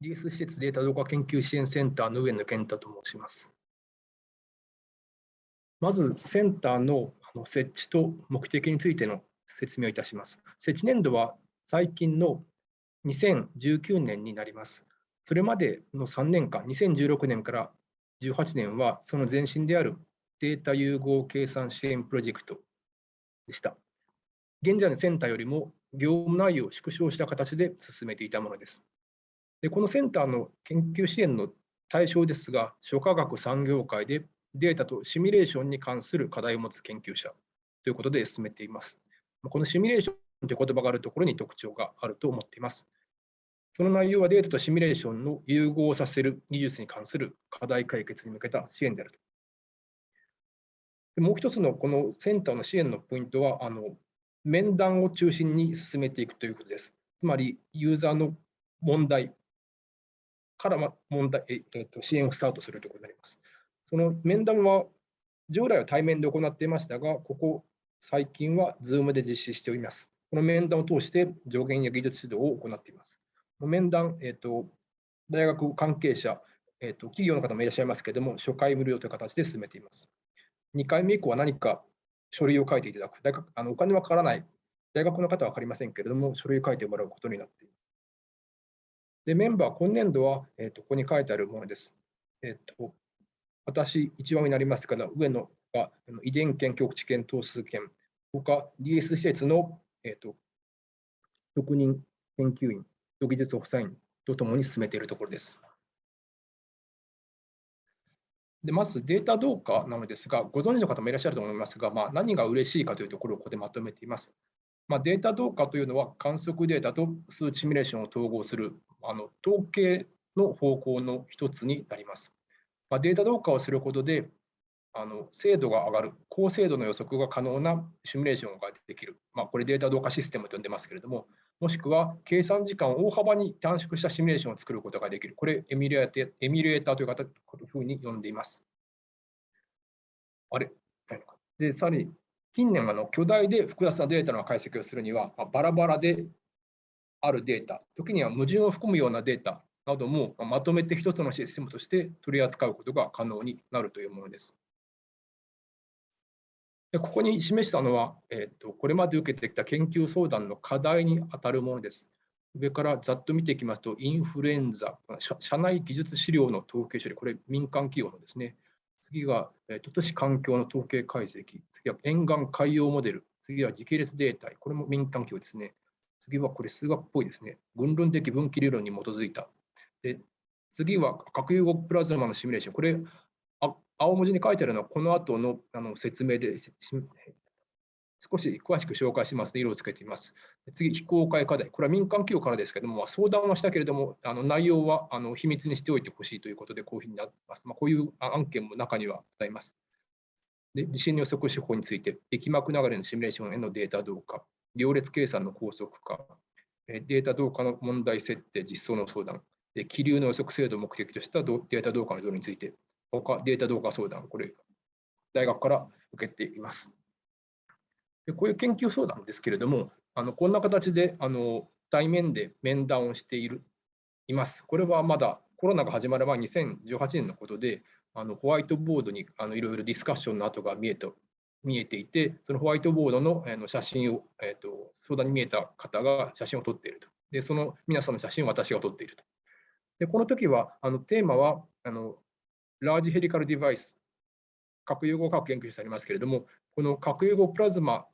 DS 施設データ動画研究支援センターの上野健太と申します。まず、センターの設置と目的についての説明をいたします。設置年度は最近の2019年になります。それまでの3年間、2016年から18年は、その前身であるデータ融合計算支援プロジェクトでした。現在のセンターよりも業務内容を縮小した形で進めていたものです。でこのセンターの研究支援の対象ですが、諸科学産業界でデータとシミュレーションに関する課題を持つ研究者ということで進めています。このシミュレーションという言葉があるところに特徴があると思っています。その内容はデータとシミュレーションの融合させる技術に関する課題解決に向けた支援であると。もう一つのこのセンターの支援のポイントは、あの面談を中心に進めていくということです。つまり、ユーザーの問題から問題、えっと、支援をスタートするということになります。その面談は従来は対面で行っていましたが、ここ最近は Zoom で実施しております。この面談を通して助言や技術指導を行っています。面談、えっと、大学関係者、えっと、企業の方もいらっしゃいますけれども、初回無料という形で進めています。2回目以降は何か書類を書いていただく。大学あのお金はかからない。大学の方は分かりませんけれども、書類を書いてもらうことになっています。で、メンバー、今年度は、えっとここに書いてあるものです。えっと私、一番になりますから、上のが遺伝権、局地権、等数権、他 DS 施設の、えーと、特任研究員、技術補佐員とともに進めているところです。でまずデータどうかなのですが、ご存知の方もいらっしゃると思いますが、まあ、何が嬉しいかというところをここでまとめています。まあ、データどうかというのは観測データと数値シミュレーションを統合するあの統計の方向の一つになります。まあ、データ同化をすることで、あの精度が上がる、高精度の予測が可能なシミュレーションができる、まあ、これデータ同化システムと呼んでますけれども、もしくは計算時間を大幅に短縮したシミュレーションを作ることができる、これエミュレーターエミュレーターというふうに呼んでいます。あれ？で、さらに近年あの巨大で複雑なデータの解析をするには、まあ、バラバラであるデータ、時には矛盾を含むようなデータなどもまとめて一つのシステムとして取り扱うことが可能になるというものです。でここに示したのは、えーと、これまで受けてきた研究相談の課題に当たるものです。上からざっと見ていきますと、インフルエンザ、社内技術資料の統計処理、これ民間企業のですね。次が、えー、都市環境の統計解析、次は沿岸海洋モデル、次は時系列データ、これも民間企業ですね。次はこれ数学っぽいですね。群論的分岐理論に基づいたで次は核融合プラズマのシミュレーション。これ、あ青文字に書いてあるのはこの後のあの説明で少し詳しく紹介しますので、色をつけています。次、非公開課題。これは民間企業からですけれども、相談はしたけれども、あの内容はあの秘密にしておいてほしいということで、こういうふうになっています。まあ、こういう案件も中にはございます。で地震の予測手法について、液膜流れのシミュレーションへのデータ動化、行列計算の高速化、データ動化の問題設定、実装の相談、気流の予測精度を目的としたデータ動画の導入について、他データ動画相談、これ、大学から受けています。でこういう研究相談ですけれども、あのこんな形であの対面で面談をしているいます。これはまだコロナが始まる前、2018年のことで、あのホワイトボードにあのいろいろディスカッションの跡が見えて見えていて、そのホワイトボードのの写真を、えーと、相談に見えた方が写真を撮っていると。で、その皆さんの写真を私が撮っていると。でこの時はあのテーマはあのラージヘリカルディバイス、核融合核研究室ありますけれども、この核融合プラズマ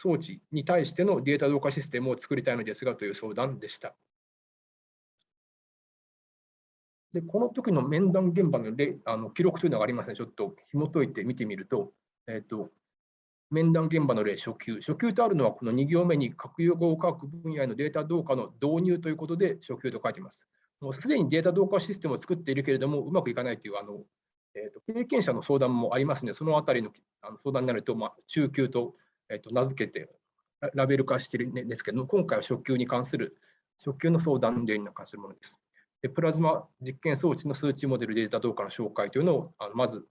装置に対してのデータ同化システムを作りたいのですがという相談でした。でこの時の面談現場の例あの記録というのがありますね、ちょっと紐解いて見てみると、えーと面談現場の例、初級。初級とあるのは、この2行目に核融合科学分野へのデータ同化の導入ということで初級と書いています。もうすでにデータ同化システムを作っているけれども、うまくいかないというあの、えーと、経験者の相談もありますので、そのあたりのあの相談になると、まあ、中級と,、えーと名付けてラベル化してるんですけども、今回は初級に関する、初級の相談例に関するものです。でプラズマ実験装置の数値モデルデータ同化の紹介というのをあのまず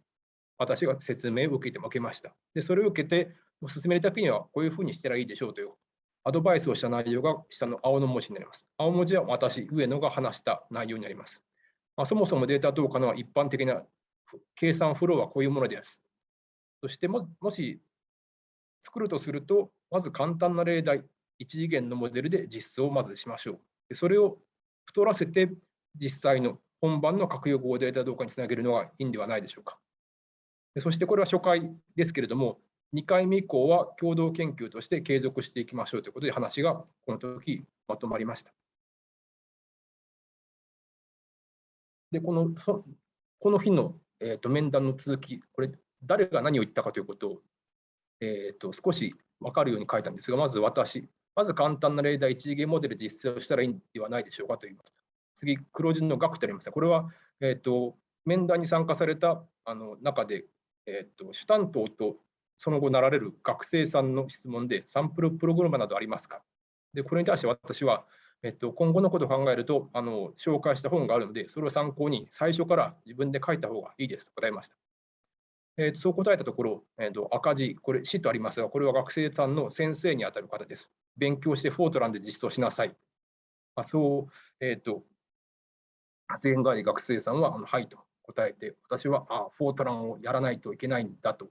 私が説明を受けても受けました。で、それを受けて、進めるためにはこういうふうにしたらいいでしょうというアドバイスをした内容が下の青の文字になります。青文字は私、上野が話した内容になります。まあ、そもそもデータ投下の一般的な計算フローはこういうものです。そしてももし作るとすると、まず簡単な例題、一次元のモデルで実装をまずしましょう。それを太らせて実際の本番の核融合データ動化につなげるのがいいんではないでしょうか。そしてこれは初回ですけれども、2回目以降は共同研究として継続していきましょうということで話がこの時まとまりました。で、このこの日の、えーと、面談の続き、これ、誰が何を言ったかということを、えーと、少し分かるように書いたんですが、まず私、まず簡単な例題、一次元モデル実践をしたらいいんではないでしょうかと言います。次、黒字の額とありますがこれは、えーと、面談に参加されたあの中で、えー、と主担当とその後なられる学生さんの質問で、サンプルプログラムなどありますか？でこれに対して私は、えっと、今後のことを考えるとあの、紹介した本があるので、それを参考に最初から自分で書いた方がいいですと答えました。えー、そう答えたところ、えー、と赤字、これ、死とありますが、これは学生さんの先生にあたる方です。勉強してフォートランで実装しなさい。まあ、そう、えっ、ー、と、発言があり、学生さんは、あのはいと答えて、私はあフォートランをやらないといけないんだと、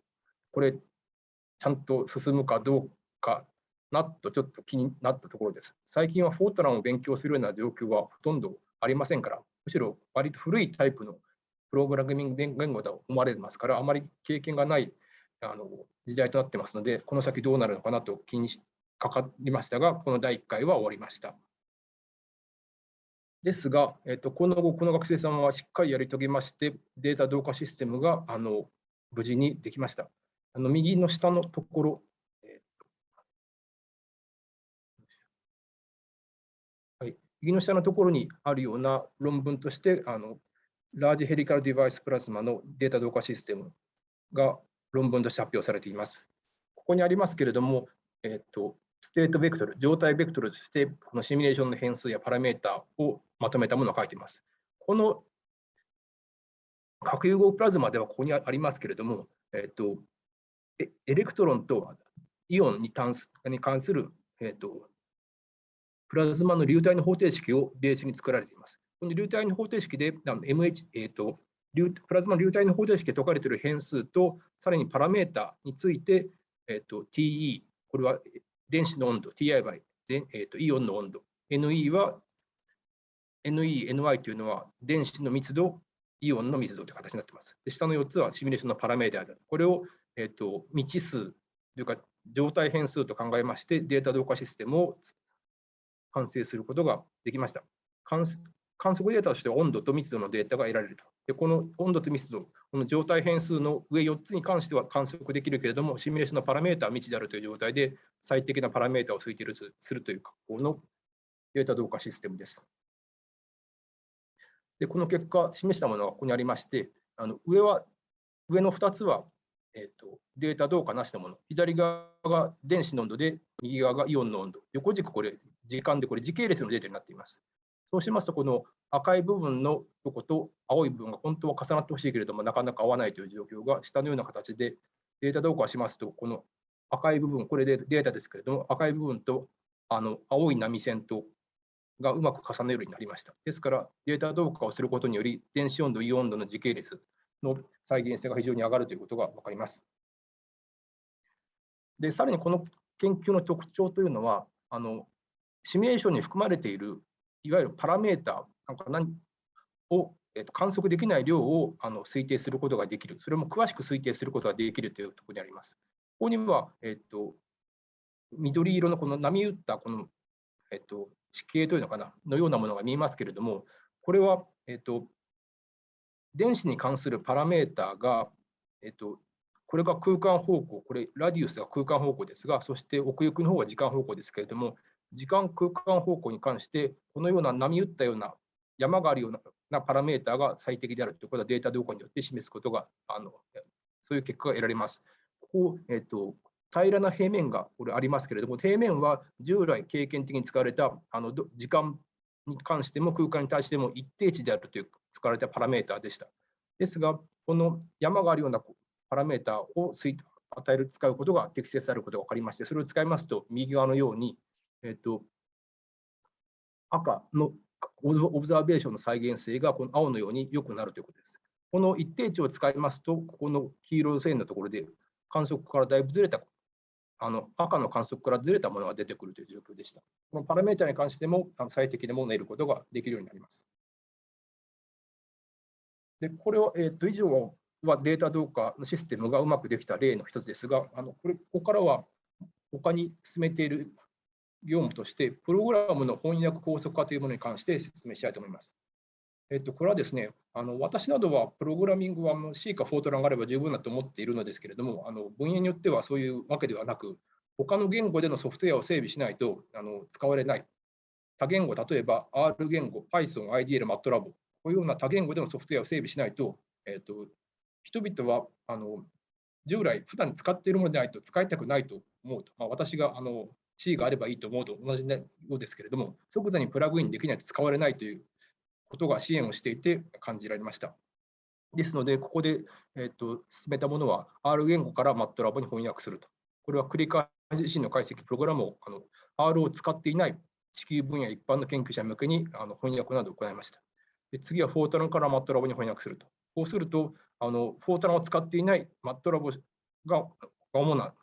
これ、ちゃんと進むかどうかなとちょっと気になったところです。最近はフォートランを勉強するような状況はほとんどありませんから、むしろ割と古いタイプのプログラミング言語だと思われますから、あまり経験がないあの時代となってますので、この先どうなるのかなと気にかかりましたが、この第1回は終わりました。ですが、えっと、この後、この学生さんはしっかりやり遂げまして、データ同化システムがあの無事にできました。あの右の下のところ、えはい、右の下のところにあるような論文として、あのラージヘリカルデバイスプラズマのデータ同化システムが論文として発表されています。ここにありますけれども、えっと、ステートベクトル、状態ベクトルとして、このシミュレーションの変数やパラメータをまとめたものを書いています。この核融合プラズマではここにありますけれども、えっと、エレクトロンとイオンに関すに関する、えーと、プラズマの流体の方程式をベースに作られています。この流体の方程式で MH、えーと、プラズマ流体の方程式で解かれている変数と、さらにパラメータについて、えーと、TE、これは電子の温度、TI 倍、えー、とイオンの温度、NE は NE、NI というのは電子の密度、イオンの密度という形になっています。で下の4つはシミュレーションのパラメータである。これをえっと、未知数というか状態変数と考えましてデータ同化システムを完成することができました。観測データとして温度と密度のデータが得られると。でこの温度と密度、この状態変数の上4つに関しては観測できるけれども、シミュレーションのパラメータは未知であるという状態で最適なパラメータを推定するという格好のデータ同化システムです。でこの結果、示したものがここにありまして、あの上は上の2つはえーと、データどうかなしのもの。左側が電子の温度で、右側がイオンの温度。横軸、これ、時間で、これ時系列のデータになっています。そうしますと、この赤い部分のとこと青い部分が本当は重なってほしいけれども、なかなか合わないという状況が下のような形でデータ同化しますと、この赤い部分、これでデータですけれども、赤い部分とあの青い波線とがうまく重ねるようになりました。ですから、データ同化をすることにより、電子温度、イオン度の時系列の再現性が非常に上がるということが分かります。で、さらにこの研究の特徴というのは、あのシミュレーションに含まれているいわゆるパラメータなんか何を、えー、と観測できない量をあの推定することができる、それも詳しく推定することができるというところにあります。ここには、えーと、緑色のこの波打ったこの、えーと、地形というのかな、のようなものが見えますけれども、これは、えーと電子に関するパラメータが、えっと、これが空間方向、これ、ラディウスが空間方向ですが、そして奥行きの方は時間方向ですけれども、時間空間方向に関して、このような波打ったような山があるようなパラメータが最適であるということはデータ動向によって示すことが、あのそういう結果が得られます。ここ、えっと、平らな平面がこれありますけれども、平面は従来経験的に使われたあの時間に関しても空間に対しても一定値であるという使われたパラメータでした。ですが、この山があるようなパラメータを与える、使うことが適切であることが分かりまして、それを使いますと、右側のように、えっと、赤のオブザーベーションの再現性がこの青のように良くなるということです。この一定値を使いますと、ここの黄色い線のところで観測からだいぶずれた、あの赤の観測からずれたものが出てくるという状況でした。このパラメータに関しても最適なものを得ることができるようになります。で、これは、えー、と以上はデータ同化のシステムがうまくできた例の一つですが、あのこれここからは他に進めている業務として、プログラムの翻訳高速化というものに関して説明したいと思います。えっと、これはですね、あの私などはプログラミングは C かフォートランがあれば十分だと思っているのですけれども、あの分野によってはそういうわけではなく、他の言語でのソフトウェアを整備しないとあの使われない。多言語、例えば R 言語、Python、IDL、MATLAB、こういうような多言語でのソフトウェアを整備しないと、えっと、人々はあの従来、普段使っているものでないと使いたくないと思うと。まあ、私があの C があればいいと思うと同じようですけれども、即座にプラグインできないと使われないということが支援をしていて感じられました。ですので、ここで、えーと、進めたものは R 言語から MATLAB に翻訳すると。これは繰り返し自身の解析プログラムをあの R を使っていない地球分野一般の研究者向けにあの翻訳などを行いました。で次はフォートランから MATLAB に翻訳すると。こうすると、あのフォートランを使っていない MATLAB が主な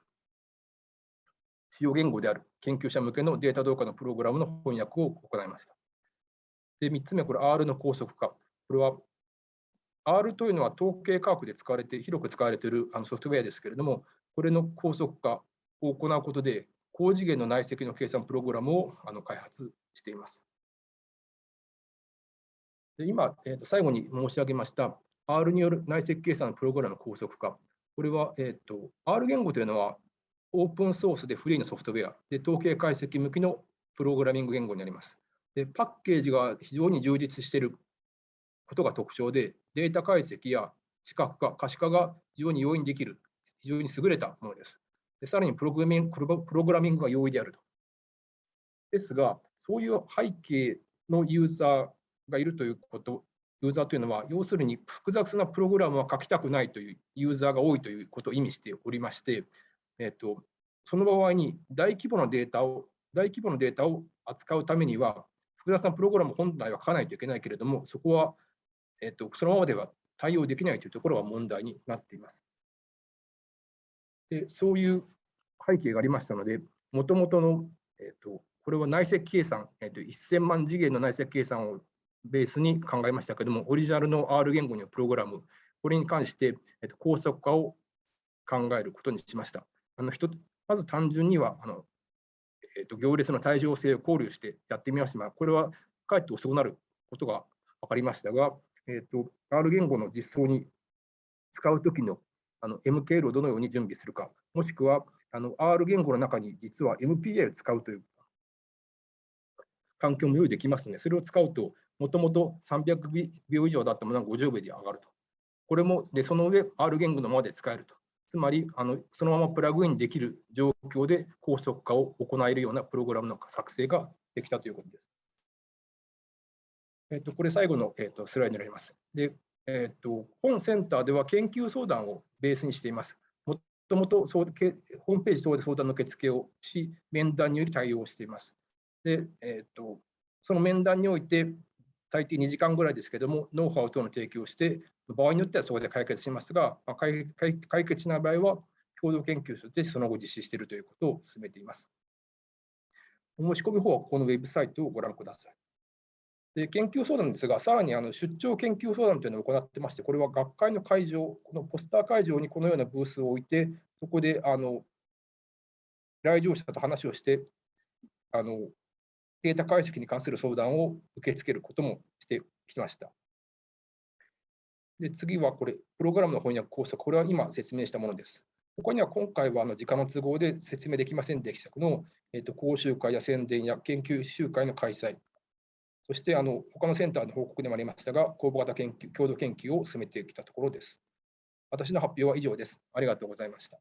使用言語である研究者向けのデータ同化のプログラムの翻訳を行いました。で、3つ目、これ R の高速化。これは R というのは統計科学で使われて、広く使われているあのソフトウェアですけれども、これの高速化を行うことで、高次元の内積の計算プログラムをあの開発しています。で今、えー、と最後に申し上げました R による内積計算のプログラムの高速化。これは、えーと、R 言語というのはオープンソースでフリーのソフトウェアで統計解析向きのプログラミング言語になります。でパッケージが非常に充実していることが特徴で、データ解析や視覚化、可視化が非常に容易にできる、非常に優れたものです。でさらにプログラミングプログラミングが容易であると。ですが、そういう背景のユーザーがいるということ、ユーザーというのは、要するに複雑なプログラムは書きたくないというユーザーが多いということを意味しておりまして、えっと、その場合に大規模なデータを、大規模なデータを扱うためには、複雑なプログラム本来は書かないといけないけれども、そこは、えっと、そのままでは対応できないというところが問題になっています。でそういう背景がありましたので、もともとの、えっと、これは内積計算、えっと、1000万次元の内積計算をベースに考えましたけれども、オリジナルの R 言語によるプログラム、これに関して、えっと、高速化を考えることにしました。あのまず単純にはあの、えっと、行列の対称性を考慮してやってみましたが、これはかえって遅くなることが分かりましたが、えっと、R 言語の実装に使うときのの MKL をどのように準備するか、もしくはあの R 言語の中に実は MPA を使うという環境も用意できますので、それを使うと、もともと300秒以上だったものが50秒で上がると。これも、でその上、R 言語のままで使えると。つまりあの、そのままプラグインできる状況で高速化を行えるようなプログラムの作成ができたということです。えっと、これ最後の、えっと、スライドになります。で、えっと、本センターでは研究相談をベースにしています。もともとホームページ等で相談の受付をし、面談により対応しています。で、えっと、その面談において、大抵2時間ぐらいですけども、ノウハウ等の提供をして、場合によってはそこで解決しますが、まあ、解決しない場合は、共同研究としてその後実施しているということを進めています。お申し込み方はこのウェブサイトをご覧ください。で研究相談ですが、さらにあの出張研究相談というのを行ってまして、これは学会の会場、このポスター会場にこのようなブースを置いて、そこであの来場者と話をして、あのデータ解析に関する相談を受け付けることもしてきました。で次はこれ、プログラムの翻訳構想、これは今説明したものです。ここには今回はあの時間の都合で説明できませんでしたけど、えー、と講習会や宣伝や研究集会の開催、そしてあの他のセンターの報告でもありましたが、公募型研究、共同研究を進めてきたところです。私の発表は以上です。ありがとうございました。